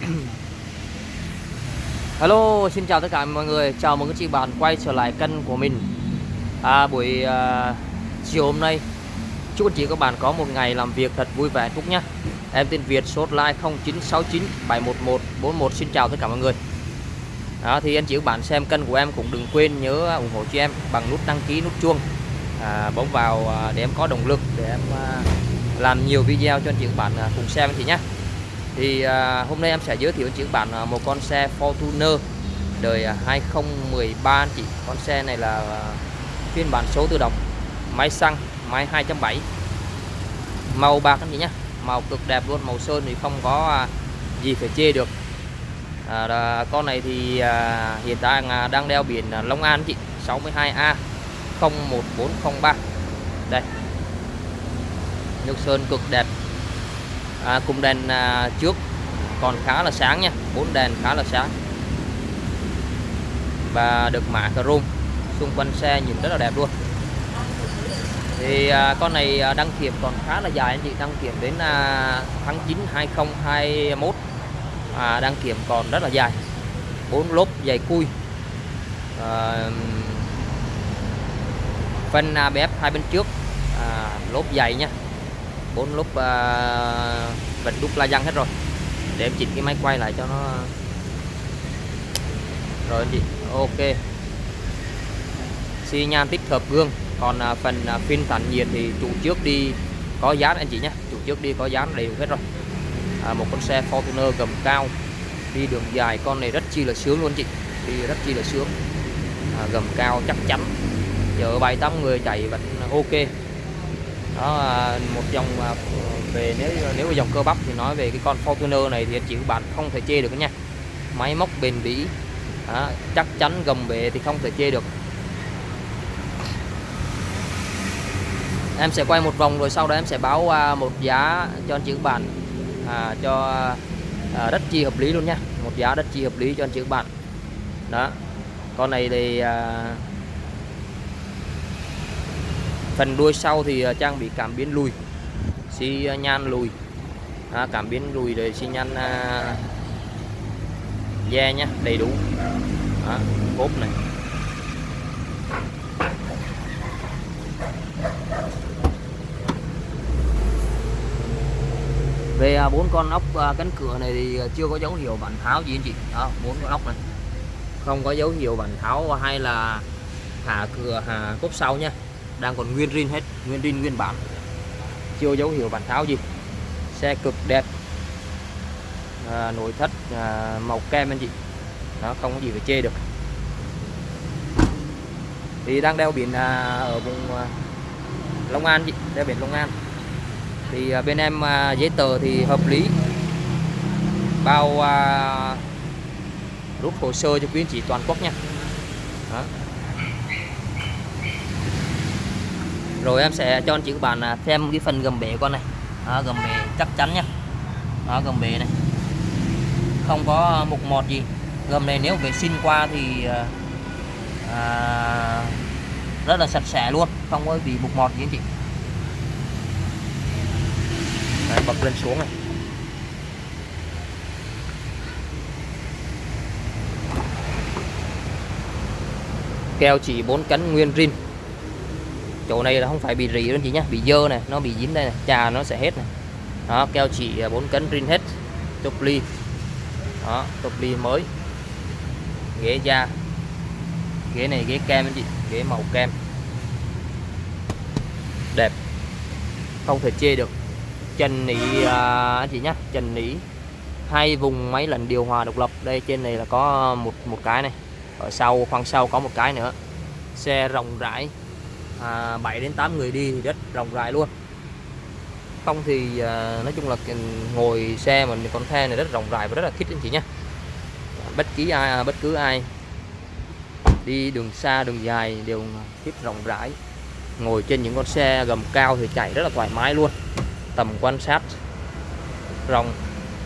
Hello, xin chào tất cả mọi người, chào mừng các chị bạn quay trở lại kênh của mình. À, Buổi uh, chiều hôm nay Chúc anh chị các bạn có một ngày làm việc thật vui vẻ phúc nhé Em tên Việt, số hotline 0969 711 41 Xin chào tất cả mọi người. À, Thì anh chị các bạn xem kênh của em cũng đừng quên nhớ à, ủng hộ cho em bằng nút đăng ký, nút chuông. À, Bấm vào à, để em có động lực để em à, làm nhiều video cho anh chị các bạn à, cùng xem thì nhé thì à, hôm nay em sẽ giới thiệu cho bản bạn à, một con xe Fortuner đời à, 2013 anh chị con xe này là à, phiên bản số tự động máy xăng máy 2.7 màu bạc anh chị nhé màu cực đẹp luôn màu sơn thì không có à, gì phải chê được. À, đà, con này thì à, hiện tại à, đang đeo biển à, Long An chị 62A 01403 đây. Nước sơn cực đẹp à, cùng đèn à, trước còn khá là sáng nha. Bốn đèn khá là sáng. Và được mạ chrome. Xung quanh xe nhìn rất là đẹp luôn. Thì à, con này à, đăng kiểm còn khá là dài anh chị. Đăng kiểm đến à, tháng 9 2021 à, đăng kiểm còn rất là dài. Bốn lốp dày cui. À, phân à, ABF hai bên trước. À, lốp dày nha bốn lúc à, uh, vạch đúc la răng hết rồi. Để em chỉnh cái máy quay lại cho nó rồi anh chị ok. Xi nhan tích hợp gương. Còn uh, phần uh, phim tản nhiệt thì chủ trước đi có dán anh chị nhé. Chủ trước đi có dán đều hết rồi. À, một con xe Fortuner gầm cao. Đi đường dài con này rất chi là sướng luôn chị. Đi rất chi là sướng. À, gầm cao chắc chắn. Chở bảy tám người chạy vẫn ok đó à, một dòng à, về nếu nếu mà dòng cơ bắp thì nói về cái con Fortuner này thì anh chị các bạn không thể chê được nha. Máy móc bền bỉ đó, chắc chắn gầm bệ thì không thể chê được. Em sẽ quay một vòng rồi sau đó em sẽ báo à, một giá cho anh chị các bạn à, cho à, rất chi hợp lý luôn nha. Một giá rất chi hợp lý cho anh chị các bạn. Đó con này thì à, phần đuôi sau thì à, trang bị cảm biến lùi xi nhan lùi. À, cảm biến lùi rồi xi nhan à, da nhé đầy đủ. À, cốp này. Về à, bốn con ốc à, cánh cửa này thì chưa có dấu hiệu bản tháo gì anh chị. Đó bốn con ốc này. Không có dấu hiệu bản tháo hay là hạ cửa hạ cốp sau nha đang còn nguyên rin hết nguyên rin nguyên bản. Chưa dấu hiệu bản tháo gì. Xe cực đẹp. À, nội thất à, màu kem anh chị. Nó không có gì phải chê được. Thì đang đeo biển à, ở vùng à, Long An chị đeo biển Long An. Thì à, bên em à, giấy tờ thì hợp lý. Bao à, rút hồ sơ cho quý anh chị toàn quốc nha. Đó. Rồi em sẽ cho anh chị các bạn à, xem cái phần gầm bể con này. Đó, gầm bể chắc chắn nhá đó, gầm bể này. Không có mục mọt gì. Gầm này nếu vệ sinh qua thì à, à, rất là sạch sẽ luôn. Không có bị mục mọt gì anh chị. Đấy, bật lên xuống này. Keo chỉ bốn cánh nguyên rin chỗ này là không phải bị rỉ đâu chị nhá bị dơ này nó bị dính đây này trà nó sẽ hết này đó keo chỉ à, bốn cánh rin hết tục ly. Đó tục ly mới. Ghế da. Ghế này ghế kem anh chị ghế màu kem. Đẹp. Không thể chê được. Trần nỉ à, anh chị nhá trần nỉ hai vùng máy lạnh điều hòa độc lập. Đây trên này là có một một cái này. Ở sau khoang sau có một cái nữa. Xe rộng rãi à, 7 đến 8 người đi thì rất rộng rãi luôn. Không thì à, nói chung là ngồi xe mà con the này rất rộng rãi và rất là thích anh chị nhé bất kỳ ai à, bất cứ ai đi đường xa đường dài đều thích rộng rãi. Ngồi trên những con xe gầm cao thì chạy rất là thoải mái luôn. Tầm quan sát rộng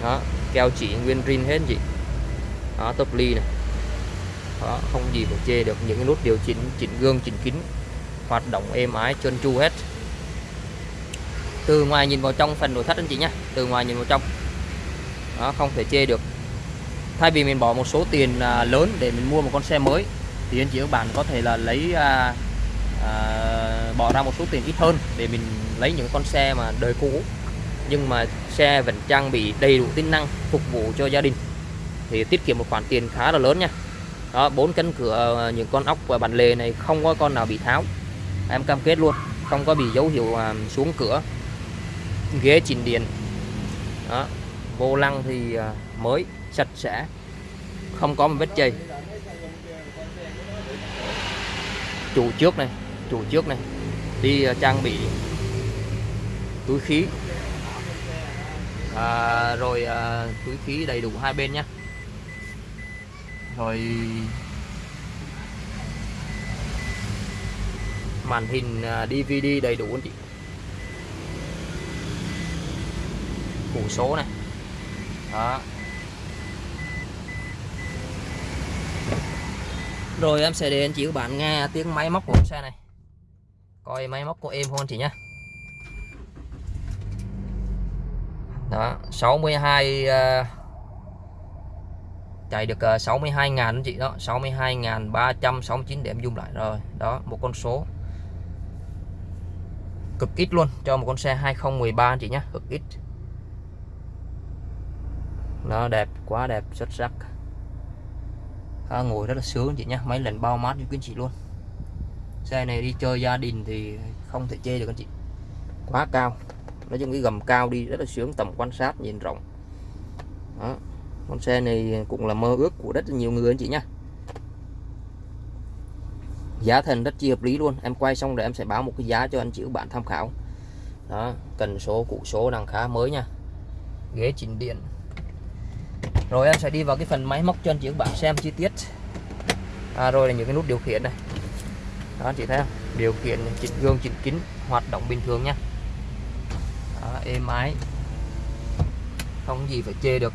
đó keo chỉ nguyên rin hết chị. Đó top ly này. Đó, không gì phải chê được những cái nút điều chỉnh chỉnh gương chỉnh kính hoạt động êm ái trơn tru hết. Từ ngoài nhìn vào trong phần nội thất anh chị nhé từ ngoài nhìn vào trong. Đó không thể chê được. Thay vì mình bỏ một số tiền à, lớn để mình mua một con xe mới thì anh chị các bạn có thể là lấy à, à, bỏ ra một số tiền ít hơn để mình lấy những con xe mà đời cũ nhưng mà xe vẫn trang bị đầy đủ tính năng phục vụ cho gia đình. Thì tiết kiệm một khoản tiền khá là lớn nha. Đó bốn cánh cửa ờ, những con ốc và bàn lề này không có con nào bị tháo em cam kết luôn không có bị dấu hiệu à, xuống cửa. Ghế chỉnh điện. Đó vô lăng thì à, mới sạch sẽ. Không có một vết chày. Chủ trước này chủ trước này. Đi à, trang bị túi khí. À, rồi à, túi khí đầy đủ hai bên nhé rồi màn hình à, DVD đầy đủ anh chị? Củ số này. Đó. Rồi em sẽ để anh chị các bạn nghe tiếng máy móc của xe này. Coi máy móc của em không anh chị nhé đó 62 uh, à, chạy được uh, 62.000 anh chị. Đó 62.369 điểm zoom lại. Rồi đó một con số cực ít luôn. Cho một con xe 2013 anh chị nhé cực ít. Nó đẹp quá đẹp xuất sắc. À, ngồi rất là sướng anh chị nhé mấy lần bao mát cho quý anh chị luôn. Xe này đi chơi gia đình thì không thể chê được anh chị. Quá cao. Nói chung cái gầm cao đi rất là sướng tầm quan sát nhìn rộng. Đó. con xe này cũng là mơ ước của rất là nhiều người anh chị nhé giá thành rất chi hợp lý luôn. Em quay xong rồi em sẽ báo một cái giá cho anh chị các bạn tham khảo. Đó cần số cụ số đang khá mới nha. Ghế chỉnh điện. Rồi em sẽ đi vào cái phần máy móc cho anh chị các bạn xem chi tiết. À, rồi là những cái nút điều khiển này. Đó chị thấy không? Điều khiển chỉnh gương chỉnh kính hoạt động bình thường nha. Đó, êm ái. Không gì phải chê được.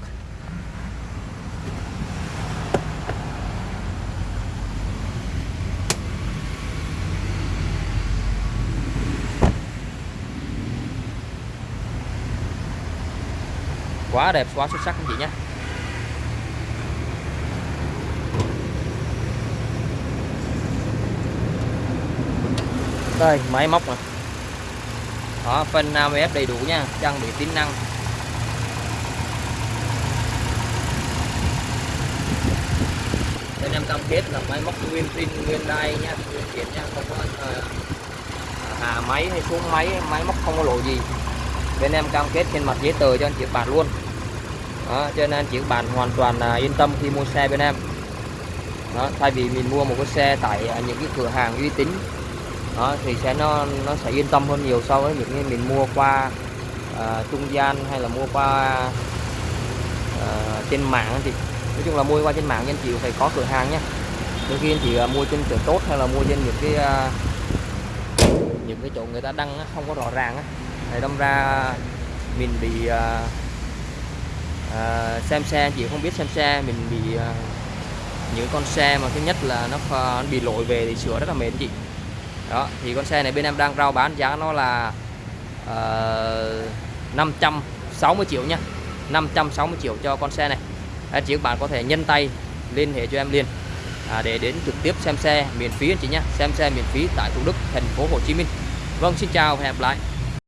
Quá đẹp quá xuất sắc anh chị nhé. Đây máy móc này đó phân AMF đầy đủ nha trang bị tính năng. Bên em cam kết là máy móc nguyên pin nguyên đai nha nguyên kiện nha không có ờ, uh, hà máy hay xuống máy máy móc không có lỗi gì. Bên em cam kết trên mặt giấy tờ cho anh chị bạn luôn đó, cho nên anh chị bạn hoàn toàn à, yên tâm khi mua xe bên em. Đó, thay vì mình mua một cái xe tại à, những cái cửa hàng uy tín đó, thì sẽ nó nó sẽ yên tâm hơn nhiều so với những cái mình mua qua à, trung gian hay là mua qua à, trên mạng thì nói chung là mua qua trên mạng anh chị phải có cửa hàng nhé đôi khi anh chị à, mua trên cửa tốt hay là mua trên những cái à, những cái chỗ người ta đăng không có rõ ràng á. Đâm ra mình bị à, À, xem xe chị không biết xem xe. Mình bị à, những con xe mà thứ nhất là nó, nó bị lỗi về thì sửa rất là mệt chị. Đó thì con xe này bên em đang rao bán giá nó là ờ, uh, 560 triệu nha. 560 triệu cho con xe này. Anh chị các bạn có thể nhân tay liên hệ cho em liền. À, để đến trực tiếp xem xe miễn phí anh chị nhé. Xem xe miễn phí tại Thủ Đức thành phố Hồ Chí Minh. Vâng xin chào và hẹn gặp lại.